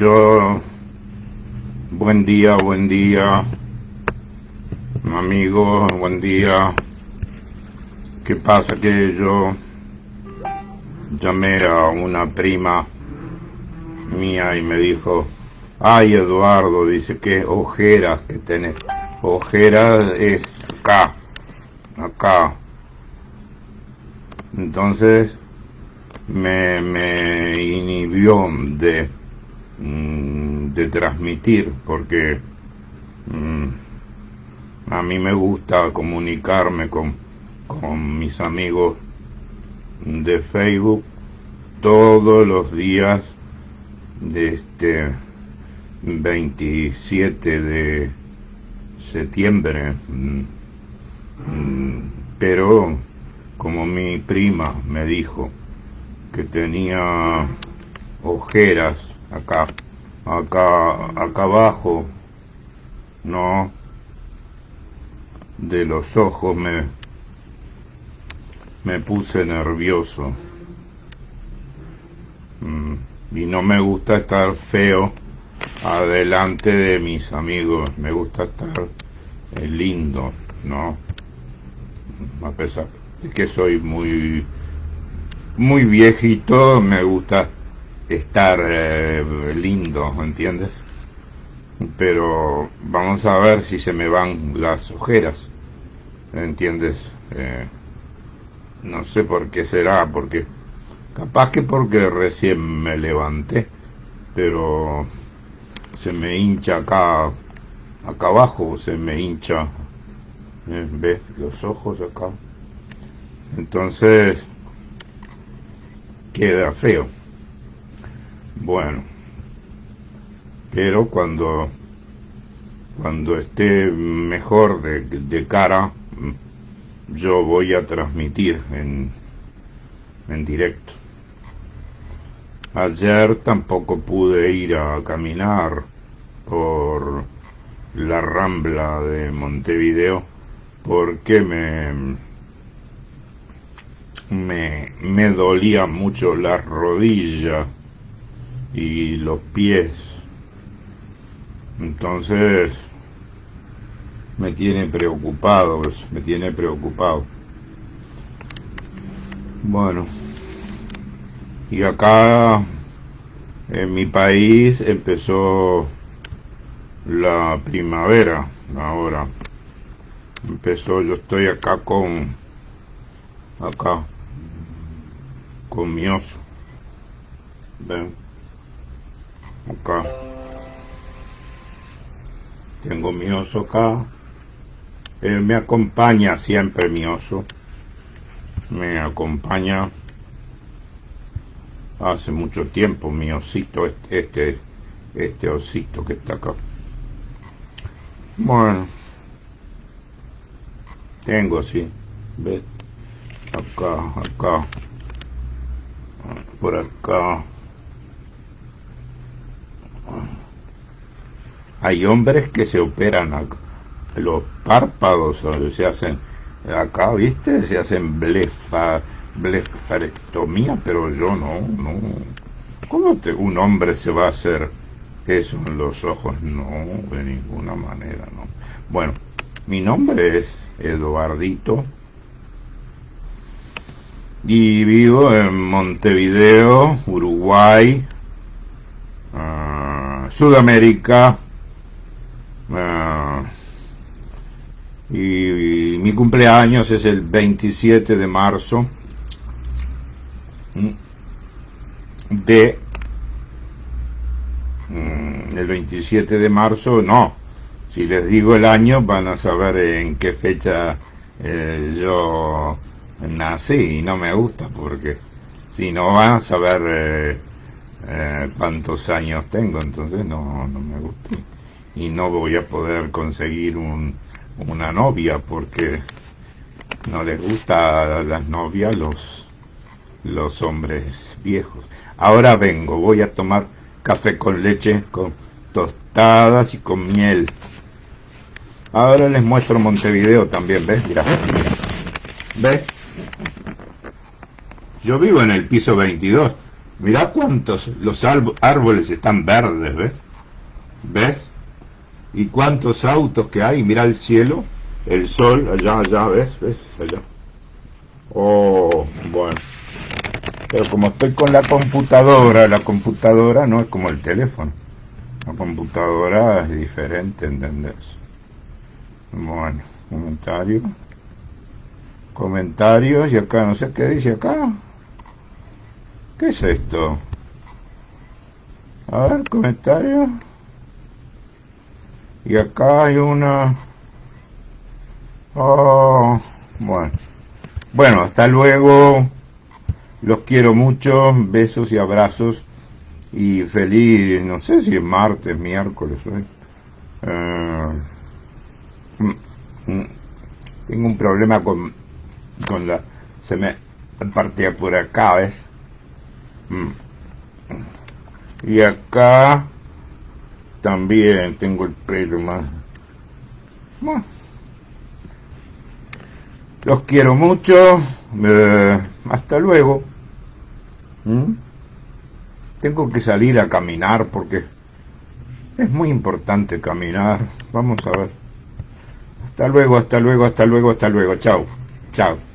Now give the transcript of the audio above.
Yo, buen día, buen día, amigo, buen día. ¿Qué pasa? Que yo llamé a una prima mía y me dijo, ay Eduardo, dice que ojeras que tenés. Ojeras es acá, acá. Entonces me, me inhibió de, de transmitir porque mm, a mí me gusta comunicarme con, con mis amigos de Facebook todos los días de este 27 de septiembre. Mm, pero como mi prima me dijo que tenía ojeras acá, acá, acá abajo, no, de los ojos me, me puse nervioso. Mm, y no me gusta estar feo adelante de mis amigos, me gusta estar eh, lindo, ¿no? A pesar de que soy muy muy viejito, me gusta estar eh, lindo, ¿entiendes? Pero vamos a ver si se me van las ojeras, ¿entiendes? Eh, no sé por qué será, porque capaz que porque recién me levanté, pero se me hincha acá, acá abajo, se me hincha, ¿eh? ¿ves? Los ojos acá. Entonces, queda feo. Bueno, pero cuando cuando esté mejor de, de cara, yo voy a transmitir en, en directo. Ayer tampoco pude ir a caminar por la rambla de Montevideo porque me me, me dolía mucho la rodilla y los pies. Entonces me tiene preocupado, me tiene preocupado. Bueno, y acá en mi país empezó la primavera ahora. Empezó, yo estoy acá con, acá, con mi oso. Ven. Acá. Tengo mi oso acá. Él me acompaña siempre, mi oso. Me acompaña hace mucho tiempo, mi osito, este, este, este osito que está acá. Bueno. Tengo, sí. ¿Ves? Acá, acá por acá. Hay hombres que se operan los párpados, se hacen acá, ¿viste? Se hacen blefa, blefarectomía, pero yo no, no. ¿Cómo te, un hombre se va a hacer eso en los ojos? No, de ninguna manera, no. Bueno, mi nombre es Eduardito y vivo en Montevideo, Uruguay, ah, Sudamérica. Y, mi cumpleaños es el 27 de marzo de mm, el 27 de marzo no si les digo el año van a saber en qué fecha eh, yo nací y no me gusta porque si no van a saber eh, eh, cuántos años tengo, entonces no, no me gusta. Y no voy a poder conseguir un, una novia porque no les gusta a las novias los, los hombres viejos. Ahora vengo, voy a tomar café con leche, con tostadas y con miel. Ahora les muestro Montevideo también, ¿ves? Mira, ¿ves? Yo vivo en el piso 22. Mirá cuántos, los árboles están verdes, ¿ves? ¿Ves? Y cuántos autos que hay, mira el cielo, el sol, allá, allá, ¿ves? ¿Ves? Allá. Oh, bueno. Pero como estoy con la computadora, la computadora no es como el teléfono. La computadora es diferente, ¿entendés? Bueno, comentario. Comentarios y acá no sé qué dice acá. ¿Qué es esto? A ver, comentario. Y acá hay una... Oh, bueno. Bueno, hasta luego. Los quiero mucho. Besos y abrazos. Y feliz, no sé si es martes, miércoles hoy. Eh, mm, mm, tengo un problema con, con la... Se me partía por acá, ¿ves? Mm. Y acá también tengo el pelo más... Los quiero mucho. Eh, hasta luego. ¿Mm? Tengo que salir a caminar porque es muy importante caminar. Vamos a ver. Hasta luego, hasta luego, hasta luego, hasta luego. Chao. Chao.